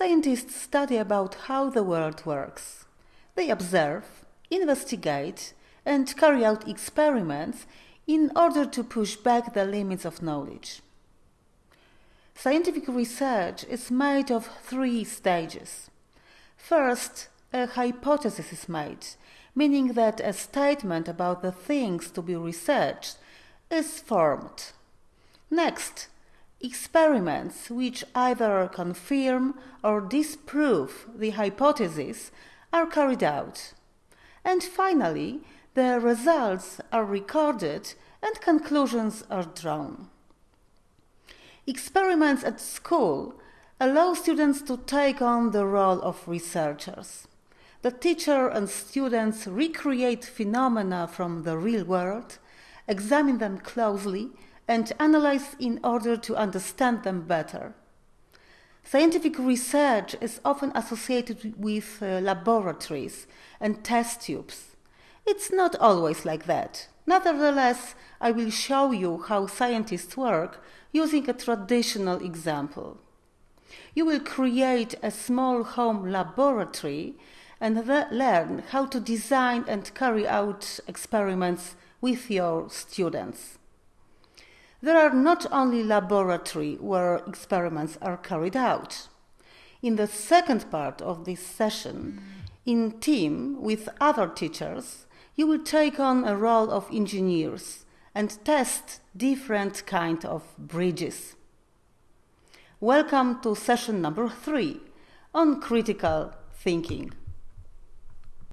Scientists study about how the world works. They observe, investigate, and carry out experiments in order to push back the limits of knowledge. Scientific research is made of three stages. First, a hypothesis is made, meaning that a statement about the things to be researched is formed. Next, experiments which either confirm or disprove the hypothesis are carried out. And finally, the results are recorded and conclusions are drawn. Experiments at school allow students to take on the role of researchers. The teacher and students recreate phenomena from the real world, examine them closely, and analyze in order to understand them better. Scientific research is often associated with uh, laboratories and test tubes. It's not always like that. Nevertheless, I will show you how scientists work using a traditional example. You will create a small home laboratory and learn how to design and carry out experiments with your students. There are not only laboratory where experiments are carried out. In the second part of this session, mm. in team with other teachers, you will take on a role of engineers and test different kind of bridges. Welcome to session number three on critical thinking.